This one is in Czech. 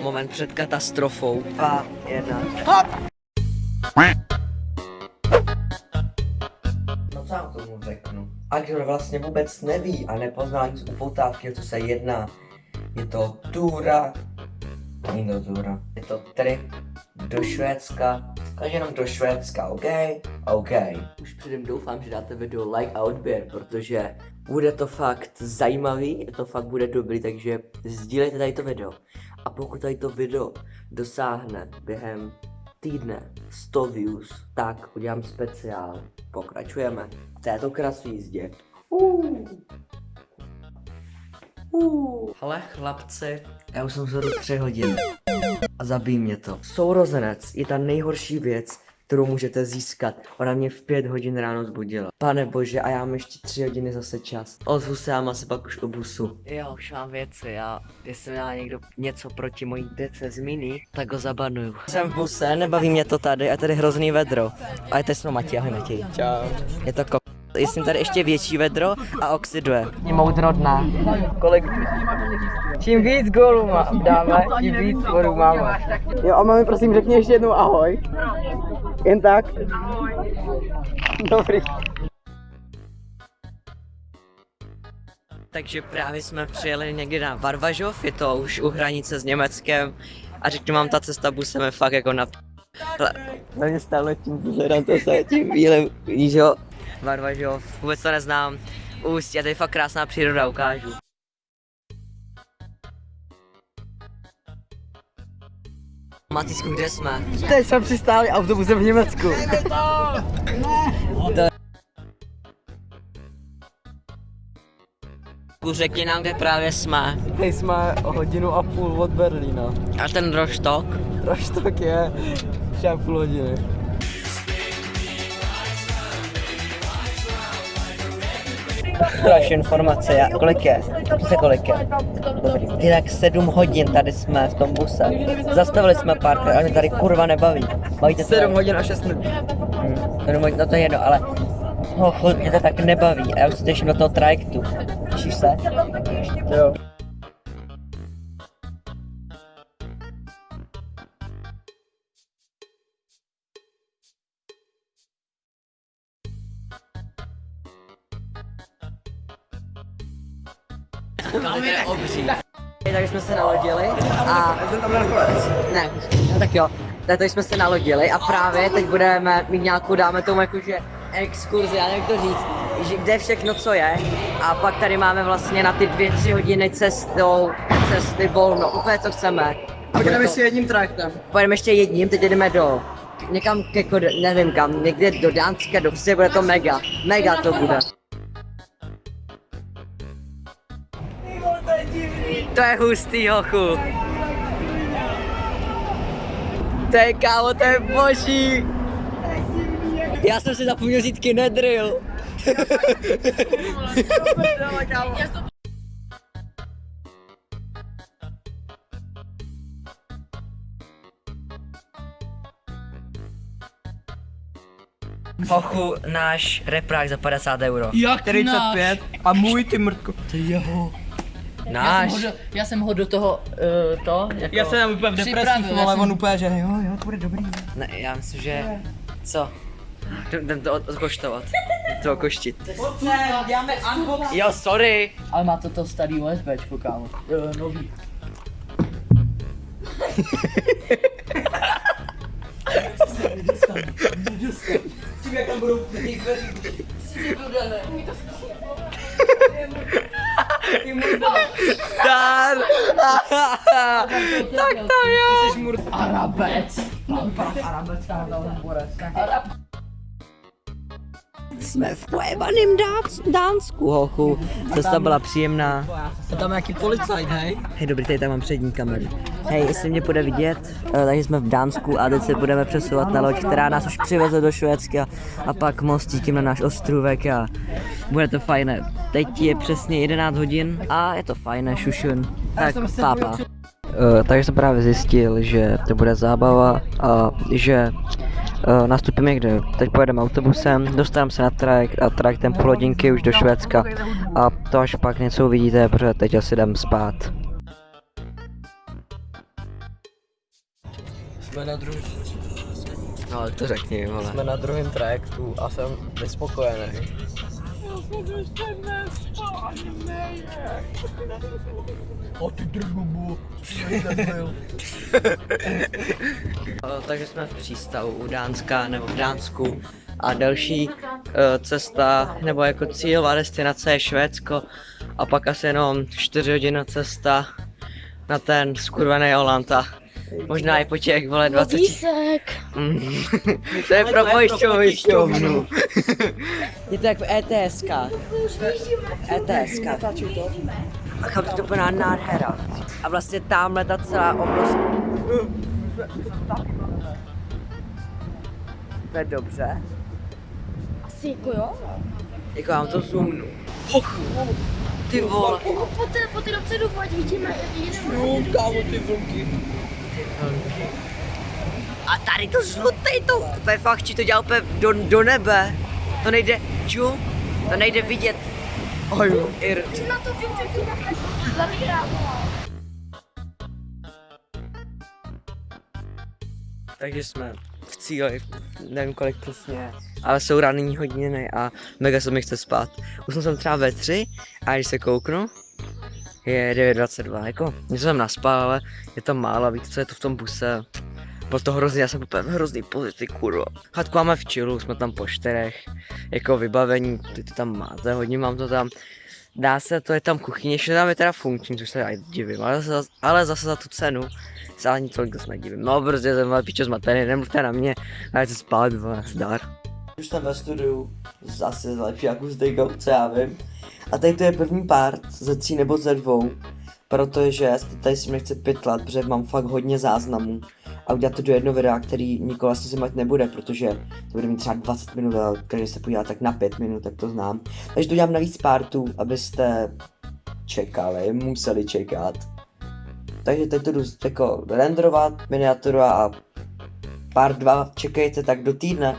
moment před katastrofou. Dva, jedna. Hop! No co vám tomu řeknu? A kdo vlastně vůbec neví a nepoznal nic upoutávky, o co se jedná, je to túra, není to túra, je to trip do Švédska, takže jenom do Švédska, OK? OK. Už předem doufám, že dáte video like a odběr, protože bude to fakt zajímavý, to fakt bude dobrý, takže sdílejte tady to video. A pokud tady to video dosáhne během týdne 100 views, tak udělám speciál. Pokračujeme v této krasné jízdě. Ale chlapci, já už jsem se do 3 hodin a zabíjí mě to. Sourozenec je ta nejhorší věc, kterou můžete získat. Ona mě v pět hodin ráno zbudila. Pane bože, a já mám ještě tři hodiny zase čas. Ozvu se já se pak už obusu. Jo, už mám věci, já, jestli má někdo něco proti mojí dece z mini, tak ho zabanuju. Jsem v buse, nebaví mě to tady, a tady hrozný vedro. A je to jsme Matěj, ahoj Matěj. Čau. Je to ko... Jsem tady ještě větší vedro a oxiduje. Je moudrodná. Kolik... Čím víc gólů má, dáme, tím víc gólů máme. Jo a mami prosím řekni ještě jednou ahoj. Jen tak? Dobrý. Takže právě jsme přijeli někdy na Varvažov, je to už u hranice s Německem a řeknu vám, ta cesta busem je fakt jako na Na mě stále tím hledám to se tím bílem, víš jo? Varvažov, vůbec to neznám. Ústí, a tady je fakt krásná příroda, ukážu. Matisku, kde jsme? Teď jsme přistáli autobusem v Německu. Řekni nám, kde právě jsme. Teď jsme hodinu a půl od Berlína. A ten roštok? Roštok je 6,5 hodiny. Další informace, já, kolik je? Se kolik je? Dobrý. Tak 7 hodin tady jsme v tom buse. Zastavili jsme párkrát, ale mě tady kurva nebaví. Bavíte 7 hodin a 6 minut. Hmm, 7 hodin, no to je jedno, ale ho, mě to tak nebaví a já už se těším do toho trajektu. Těšíš se? Jo. To je obří. Takže jsme se nalodili a... Ne, no tak jo. Tak jsme se nalodili a právě teď budeme mít nějakou, dáme tomu jakože exkurzi, já nevím jak to říct, že kde všechno co je a pak tady máme vlastně na ty dvě, tři hodiny cestou, cesty volno, úplně co chceme. A budeme ještě jedním trajektem. Pojedeme ještě jedním, teď jdeme do někam, jako, nevím kam, někde do Dánska, do Vsi, bude to mega, mega to bude. To je hustý, hochu. To je kámo, to je boží. Já jsem si zapomněl vzít kinedrill. Hochu, náš reprák za 50 euro. Jak 45 a můj ty mrtko. To je jeho. Já Náš. jsem, ho do, já jsem ho do toho, uh, to, jako Já jsem tam úplně v já ale jsem- on úplně, že jo, jo, to bude dobrý. Ne, já myslím, že... Co? Jdem to od- odkoštovat. To okoštit. Děláme unbox. Jo, sorry. Ale má to to starý USBčko, kámo. Uh, nový. Tím jak tam budou ty dveří. Dar! tak to jo. Jsi murt. Arabec. Arabec, tam tam bude. Jsme v pojebaným Dác- Dánsku, hochu. Cesta byla příjemná. Je tam nějaký policajt, hej? Hej, dobrý, tady tam mám přední kameru. Hej, jestli mě bude vidět, eh, takže jsme v Dánsku a teď se budeme přesouvat na loď, která nás už přiveze do Švédska a pak mostíkem na náš ostrůvek a bude to fajné. Teď je přesně 11 hodin a je to fajné, šušun. Tak pápa. Uh, takže jsem právě zjistil, že to bude zábava a že uh, nastupíme někde. Teď pojedeme autobusem, dostaneme se na trajekt a trajektem půl hodinky už do Švédska a to až pak něco uvidíte, protože teď asi jdem spát. Jsme na, druhý, No ale to řekni, vole. jsme na druhém trajektu a jsem nespokojený. O ty Takže jsme v přístavu u Dánska nebo v Dánsku. A další eh, cesta nebo jako cílová destinace je Švédsko. A pak asi jenom 4 hodiny cesta na ten skurvený Holand a možná i po těch vole 20 Vodísek. Mm. to je pro pojišťovnu. je to jak v ETSK. ETSK. A kam to úplná nádhera. A vlastně tamhle ta celá oblast. To je dobře. Asi jako jo. Jako já vám to zoomnu. Och, ty vole. Jako po té, po té dopředu ať vidíme, jak jedeme. Jo, kámo, ty vlky. A tady to žlutej to, to je fakt, či to dělá úplně do, do nebe. To nejde, ču, to nejde vidět. Oj, ir. Takže jsme v cíli, nevím kolik přesně, ale jsou ranní hodiny a mega se mi chce spát. Už jsem třeba ve tři a když se kouknu, je 9.22, jako něco jsem naspal, ale je to málo, víte co je to v tom buse. Bylo to hrozně, já jsem úplně v hrozný pozici, kurva. Chatku máme v chillu, jsme tam po čtyřech, jako vybavení, ty to tam máte, hodně mám to tam. Dá se, to je tam kuchyně, ještě tam je teda funkční, což se já divím, ale zase, ale zase za tu cenu se ani tolik dost nedivím. No prostě jsem ale pičo zmatený, nemluvte na mě, a jděte spát, vole, zdar. Už jsem ve studiu, zase lepší akustikou, co já vím. A tady to je první part ze tří nebo ze dvou, protože tady si mě chce pytlat, protože mám fakt hodně záznamů. A udělat to do jednoho videa, který vlastně si mať nebude, protože to bude mít třeba 20 minut a každý se podívá tak na 5 minut, tak to znám. Takže to dělám na víc partů, abyste čekali, museli čekat. Takže teď to jdu jako renderovat miniaturu a part 2 čekejte tak do týdne.